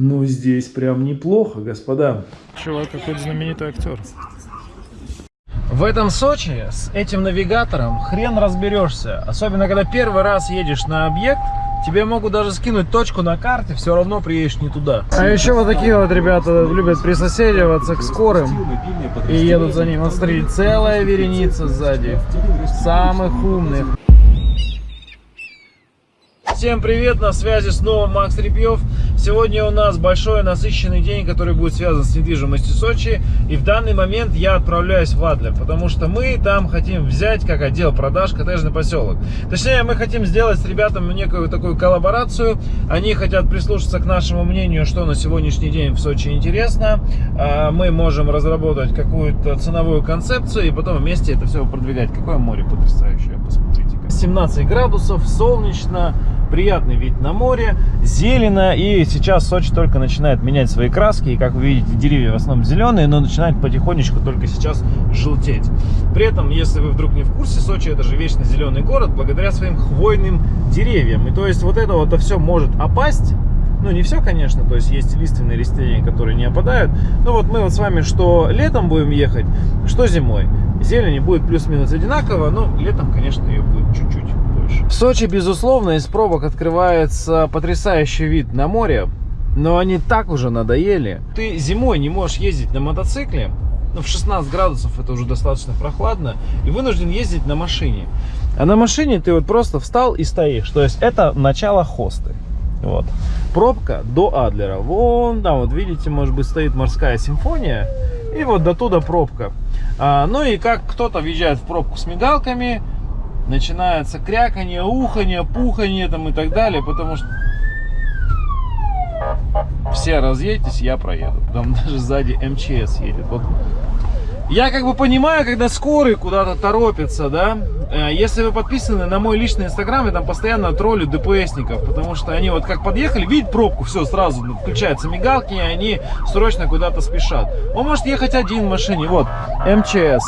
Ну, здесь прям неплохо, господа. Чувак какой-то знаменитый актер. В этом Сочи с этим навигатором хрен разберешься. Особенно, когда первый раз едешь на объект, тебе могут даже скинуть точку на карте, все равно приедешь не туда. А еще вот такие вот ребята любят присоседиваться к скорым и едут за ним. Вот смотри, целая вереница сзади. Самых умных. Всем привет, на связи снова Макс Репьев. Сегодня у нас большой насыщенный день, который будет связан с недвижимостью Сочи. И в данный момент я отправляюсь в Адлер, потому что мы там хотим взять как отдел продаж коттеджный поселок. Точнее, мы хотим сделать с ребятами некую такую коллаборацию. Они хотят прислушаться к нашему мнению, что на сегодняшний день в Сочи интересно. А Мы можем разработать какую-то ценовую концепцию и потом вместе это все продвигать. Какое море потрясающее, посмотрите. 17 градусов, солнечно, приятный вид на море, зелено. И сейчас Сочи только начинает менять свои краски. И как вы видите, деревья в основном зеленые, но начинают потихонечку только сейчас желтеть. При этом, если вы вдруг не в курсе, Сочи это же вечно зеленый город благодаря своим хвойным деревьям. И то есть вот это вот все может опасть. Ну, не все, конечно, то есть есть лиственные растения, которые не опадают. Но вот мы вот с вами что летом будем ехать, что зимой. Зелени будет плюс-минус одинаково, но летом, конечно, ее будет чуть-чуть больше. В Сочи, безусловно, из пробок открывается потрясающий вид на море, но они так уже надоели. Ты зимой не можешь ездить на мотоцикле, ну, в 16 градусов это уже достаточно прохладно, и вынужден ездить на машине. А на машине ты вот просто встал и стоишь, то есть это начало хосты. Вот. Пробка до Адлера. Вон там, вот видите, может быть, стоит морская симфония. И вот до туда пробка. А, ну и как кто-то въезжает в пробку с мигалками, начинается кряканье, уханье, пуханье там и так далее, потому что все разъедетесь, я проеду. Там даже сзади МЧС едет. Вот. Я как бы понимаю, когда скорый куда-то торопится, да. Э, Если вы подписаны на мой личный инстаграм, я там постоянно троллю ДПСников, потому что они вот как подъехали, видят пробку, все, сразу включаются мигалки, и они срочно куда-то спешат. Он может ехать один в машине, вот, МЧС.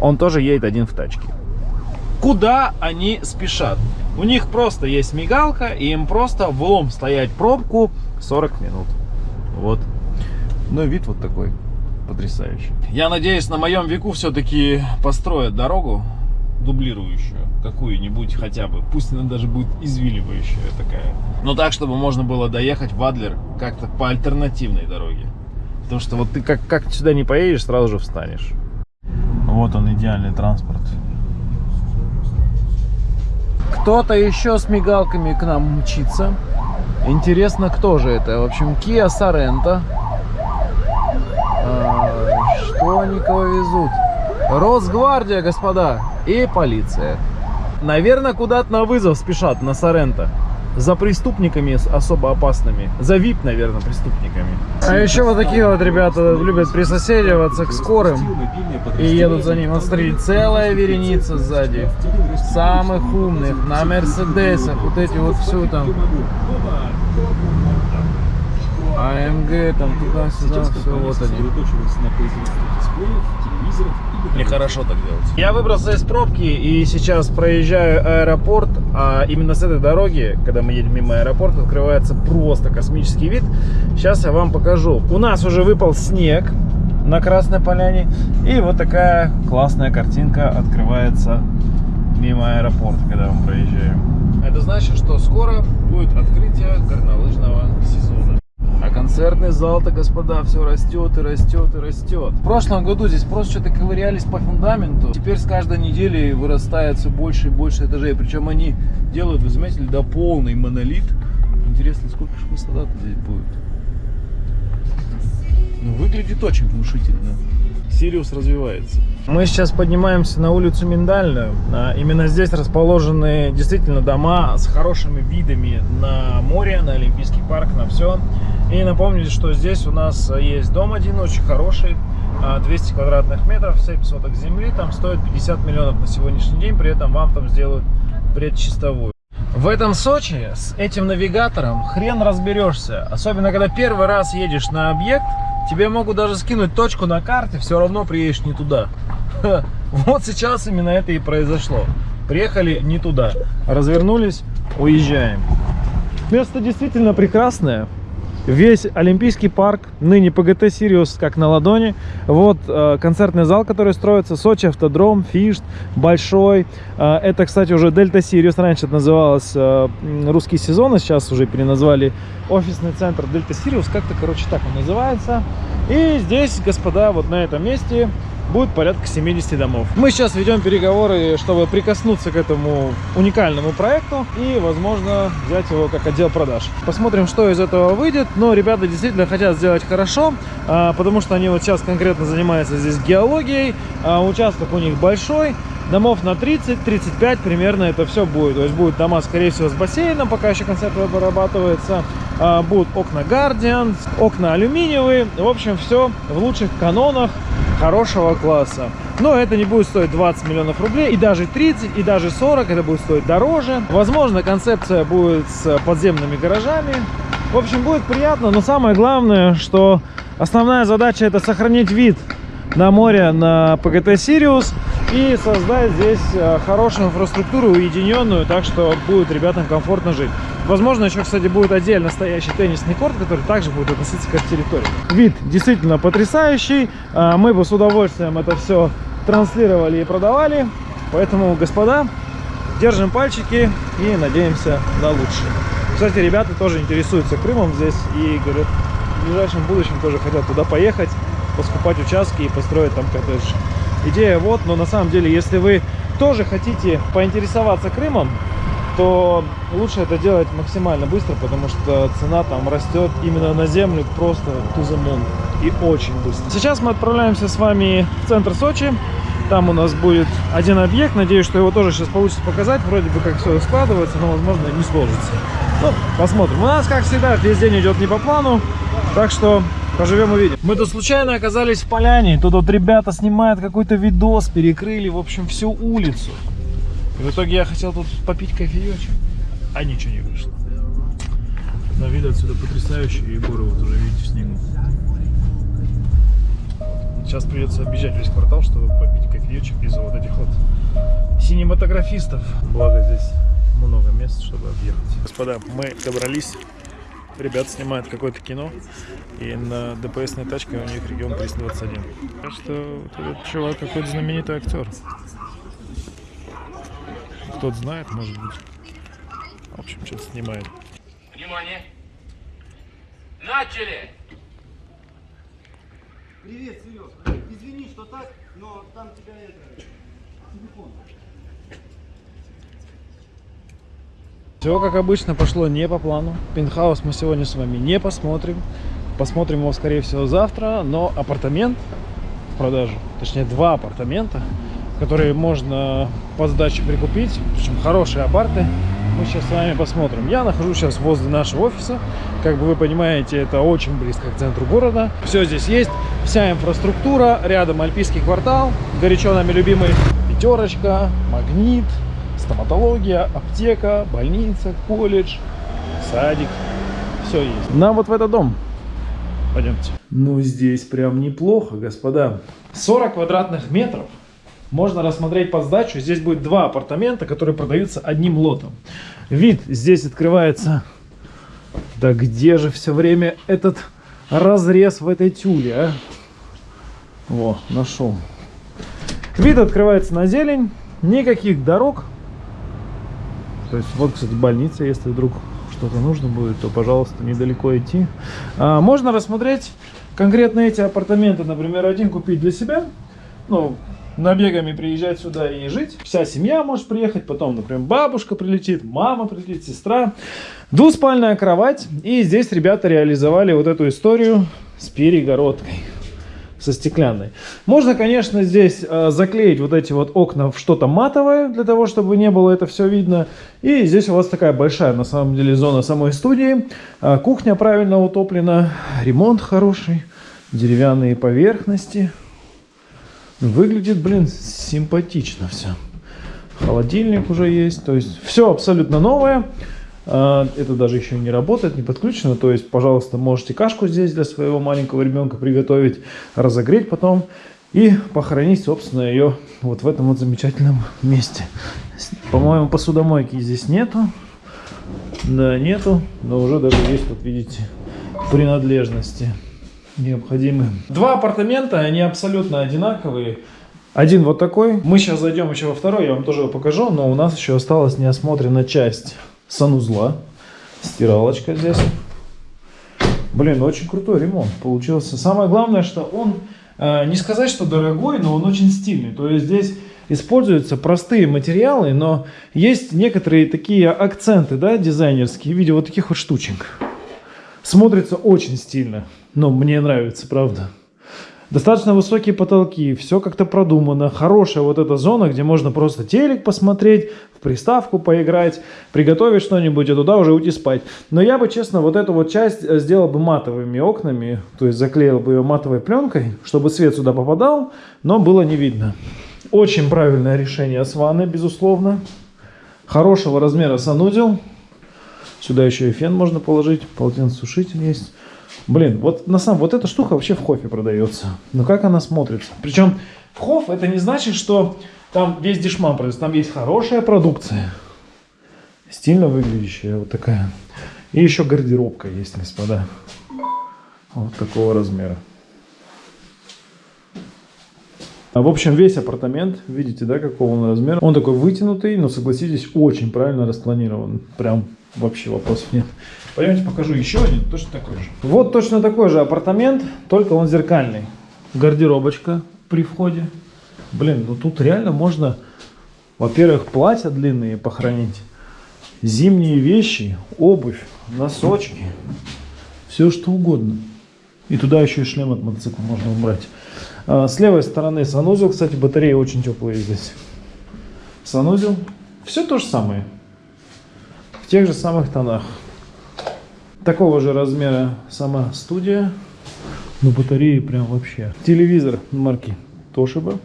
Он тоже едет один в тачке. Куда они спешат? У них просто есть мигалка, и им просто влом стоять пробку 40 минут. Вот. Ну, вид вот такой потрясающий. Я надеюсь, на моем веку все-таки построят дорогу дублирующую какую-нибудь хотя бы. Пусть она даже будет извиливающая такая. Но так, чтобы можно было доехать в Адлер как-то по альтернативной дороге. Потому что вот ты как, как сюда не поедешь, сразу же встанешь. Вот он, идеальный транспорт. Кто-то еще с мигалками к нам мчится. Интересно, кто же это? В общем, Kia Sorento. А, что они кого везут? Росгвардия, господа, и полиция. Наверное, куда-то на вызов спешат, на Соренто. За преступниками особо опасными. За ВИП, наверное, преступниками. А еще вот такие вот ребята любят присоседиваться к скорым и едут за ним. Вот смотри, целая вереница сзади. Самых умных, на Мерседесах, вот эти вот все там. АМГ, там туда-сюда, все, вот они. Мне хорошо так делать. Я выбрался из пробки и сейчас проезжаю аэропорт. А именно с этой дороги, когда мы едем мимо аэропорта, открывается просто космический вид. Сейчас я вам покажу. У нас уже выпал снег на Красной Поляне. И вот такая классная картинка открывается мимо аэропорта, когда мы проезжаем. Это значит, что скоро будет открытие горнолыжного сезона. А концертный зал-то, господа, все растет и растет и растет. В прошлом году здесь просто что-то ковырялись по фундаменту. Теперь с каждой недели вырастает все больше и больше этажей. Причем они делают, вы заметили, до полный монолит. Интересно, сколько же высота здесь будет? Ну, выглядит очень внушительно. Сириус развивается. Мы сейчас поднимаемся на улицу Миндальную. А, Именно здесь расположены действительно дома с хорошими видами на море, на Олимпийский парк, на все. И напомню, что здесь у нас есть дом один, очень хороший, а, 200 квадратных метров, 7 соток земли, там стоит 50 миллионов на сегодняшний день, при этом вам там сделают предчистовую. В этом Сочи с этим навигатором хрен разберешься. Особенно, когда первый раз едешь на объект, тебе могут даже скинуть точку на карте, все равно приедешь не туда. Вот сейчас именно это и произошло. Приехали не туда. Развернулись, уезжаем. Место действительно прекрасное. Весь Олимпийский парк, ныне ПГТ Сириус, как на ладони. Вот э, концертный зал, который строится, Сочи Автодром, Фишт, Большой. Э, это, кстати, уже Дельта Сириус, раньше это называлось э, русский сезон, а сейчас уже переназвали офисный центр Дельта Сириус, как-то, короче, так он называется. И здесь, господа, вот на этом месте будет порядка 70 домов. Мы сейчас ведем переговоры, чтобы прикоснуться к этому уникальному проекту и, возможно, взять его как отдел продаж. Посмотрим, что из этого выйдет. Но ребята действительно хотят сделать хорошо, а, потому что они вот сейчас конкретно занимаются здесь геологией. А, участок у них большой. Домов на 30-35 примерно это все будет. То есть будут дома, скорее всего, с бассейном, пока еще концепт вырабатывается. А, будут окна Guardian, окна алюминиевые. В общем, все в лучших канонах хорошего класса. Но это не будет стоить 20 миллионов рублей, и даже 30, и даже 40, это будет стоить дороже. Возможно, концепция будет с подземными гаражами. В общем, будет приятно, но самое главное, что основная задача это сохранить вид на море на ПГТ Сириус и создать здесь э, хорошую инфраструктуру, уединенную, так что будет ребятам комфортно жить. Возможно, еще, кстати, будет отдельно стоящий теннисный корт, который также будет относиться к территории. Вид действительно потрясающий. А, мы бы с удовольствием это все транслировали и продавали. Поэтому, господа, держим пальчики и надеемся на лучшее. Кстати, ребята тоже интересуются Крымом здесь и говорят, в ближайшем будущем тоже хотят туда поехать, поскупать участки и построить там коттедж. Идея вот, но на самом деле, если вы тоже хотите поинтересоваться Крымом, то лучше это делать максимально быстро, потому что цена там растет именно на землю просто moon и очень быстро. Сейчас мы отправляемся с вами в центр Сочи. Там у нас будет один объект. Надеюсь, что его тоже сейчас получится показать. Вроде бы как все складывается, но возможно не сложится. Ну, посмотрим. У нас, как всегда, весь день идет не по плану. Так что поживем увидим. Мы тут случайно оказались в поляне. Тут вот ребята снимают какой-то видос, перекрыли, в общем, всю улицу. И в итоге я хотел тут попить кофеечек, а ничего не вышло. Но вид отсюда потрясающий, и горы вот уже видите в снегу. Сейчас придется объезжать весь квартал, чтобы попить кофеечек из-за вот этих вот синематографистов. Благо здесь много мест, чтобы объехать. Господа, мы добрались. Ребят снимают какое-то кино. И на ДПСной тачке у них регион 321. Так что вот этот чувак какой-то знаменитый актер. Кто-то знает, может быть. В общем, что-то снимает. Внимание! Начали! Привет, Серег. Извини, что так, но там тебя это... Телефон. Все, как обычно, пошло не по плану. Пентхаус мы сегодня с вами не посмотрим. Посмотрим его, скорее всего, завтра. Но апартамент в продажу, точнее, два апартамента, которые можно по сдаче прикупить. Причем хорошие апарты. Мы сейчас с вами посмотрим. Я нахожусь сейчас возле нашего офиса. Как бы вы понимаете, это очень близко к центру города. Все здесь есть. Вся инфраструктура. Рядом Альпийский квартал. Горячо нами любимый пятерочка, магнит, стоматология, аптека, больница, колледж, садик. Все есть. Нам вот в этот дом. Пойдемте. Ну, здесь прям неплохо, господа. 40 квадратных метров. Можно рассмотреть под сдачу. Здесь будет два апартамента, которые продаются одним лотом. Вид здесь открывается. Да где же все время этот разрез в этой тюле, а? Во, нашел. Вид открывается на зелень. Никаких дорог. То есть вот, кстати, больница, если вдруг что-то нужно будет, то, пожалуйста, недалеко идти. А, можно рассмотреть конкретно эти апартаменты. Например, один купить для себя. Ну, набегами приезжать сюда и жить. Вся семья может приехать, потом, например, бабушка прилетит, мама прилетит, сестра. Двуспальная кровать. И здесь ребята реализовали вот эту историю с перегородкой со стеклянной. Можно, конечно, здесь э, заклеить вот эти вот окна в что-то матовое, для того, чтобы не было это все видно. И здесь у вас такая большая, на самом деле, зона самой студии. Э, кухня правильно утоплена, ремонт хороший, деревянные поверхности. Выглядит, блин, симпатично все. Холодильник уже есть, то есть все абсолютно новое. А, это даже еще не работает, не подключено. То есть, пожалуйста, можете кашку здесь для своего маленького ребенка приготовить, разогреть потом и похоронить, собственно, ее вот в этом вот замечательном месте. По-моему, посудомойки здесь нету. Да, нету, но уже даже есть, вот видите, принадлежности необходимые. Два апартамента, они абсолютно одинаковые. Один вот такой. Мы сейчас зайдем еще во второй, я вам тоже его покажу, но у нас еще осталась неосмотрена часть санузла. Стиралочка здесь. Блин, очень крутой ремонт получился. Самое главное, что он, э, не сказать, что дорогой, но он очень стильный. То есть здесь используются простые материалы, но есть некоторые такие акценты, да, дизайнерские, в виде вот таких вот штучек. Смотрится очень стильно. Но мне нравится, правда. Достаточно высокие потолки, все как-то продумано. Хорошая вот эта зона, где можно просто телек посмотреть, в приставку поиграть, приготовить что-нибудь, и туда уже уйти спать. Но я бы, честно, вот эту вот часть э, сделал бы матовыми окнами, то есть заклеил бы ее матовой пленкой, чтобы свет сюда попадал, но было не видно. Очень правильное решение с ванной, безусловно. Хорошего размера санузел. Сюда еще и фен можно положить, полотенцесушитель есть. Блин, вот на самом вот эта штука вообще в хофе продается. Но как она смотрится? Причем в хоф это не значит, что там весь дешман продается. Там есть хорошая продукция. Стильно выглядящая вот такая. И еще гардеробка есть, господа. Вот такого размера. В общем, весь апартамент, видите, да, какого он размера. Он такой вытянутый, но, согласитесь, очень правильно распланирован. Прям вообще вопросов нет. Пойдемте покажу еще один, точно такой же. Вот точно такой же апартамент, только он зеркальный. Гардеробочка при входе. Блин, ну тут реально можно, во-первых, платья длинные похоронить, зимние вещи, обувь, носочки, все что угодно. И туда еще и шлем от мотоцикла можно убрать. А, С левой стороны санузел, кстати, батареи очень теплые здесь. Санузел, все то же самое. Тех же самых тонах. Такого же размера сама студия. Но батареи прям вообще. Телевизор марки Toshiba.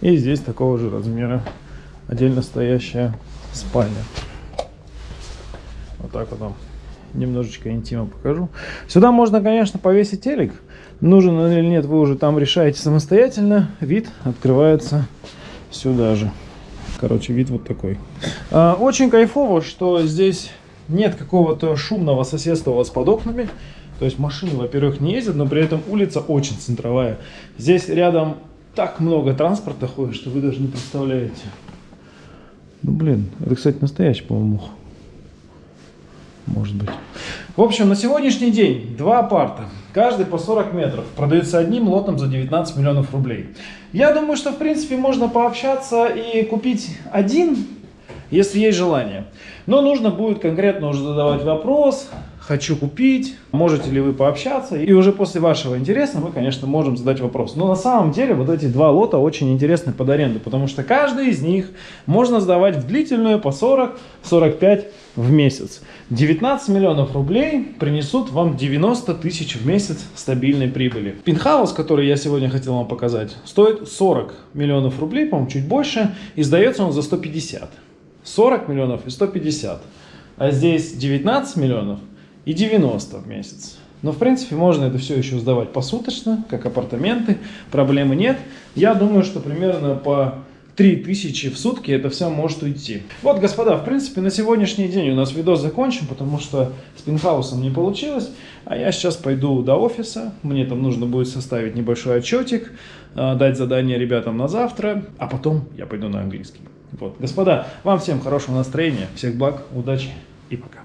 И здесь такого же размера отдельно стоящая спальня. Вот так вот вам немножечко интима покажу. Сюда можно, конечно, повесить телек. Нужен он или нет, вы уже там решаете самостоятельно. Вид открывается сюда же. Короче, вид вот такой. А, Очень кайфово, что здесь нет какого-то шумного соседства у вас под окнами. То есть машины, во-первых, не ездят, но при этом улица очень центровая. Здесь рядом так много транспорта ходит, что вы даже не представляете. Ну, блин, это, кстати, настоящий, по-моему, мух. Может быть. В общем, на сегодняшний день два апарта, каждый по 40 метров, продаются одним лотом за 19 миллионов рублей. Я думаю, что, в принципе, можно пообщаться и купить один, если есть желание. Но нужно будет конкретно уже задавать вопрос, хочу купить, можете ли вы пообщаться. И уже после вашего интереса мы, конечно, можем задать вопрос. Но на самом деле вот эти два лота очень интересны под аренду, потому что каждый из них можно сдавать в длительную по 40-45 в месяц. 19 миллионов рублей принесут вам 90 тысяч в месяц стабильной прибыли. Пентхаус, который я сегодня хотел вам показать, стоит 40 миллионов рублей, по-моему, чуть больше, и сдается он за 150. 40 миллионов и 150. А здесь 19 миллионов и 90 в месяц. Но, в принципе, можно это все еще сдавать посуточно, как апартаменты, проблемы нет. Я думаю, что примерно по 3000 в сутки это все может уйти. Вот, господа, в принципе, на сегодняшний день у нас видос закончен, потому что с пентхаусом не получилось. А я сейчас пойду до офиса, мне там нужно будет составить небольшой отчетик, э, дать задание ребятам на завтра, а потом я пойду на английский. Вот, господа, вам всем хорошего настроения, всех благ, удачи и пока.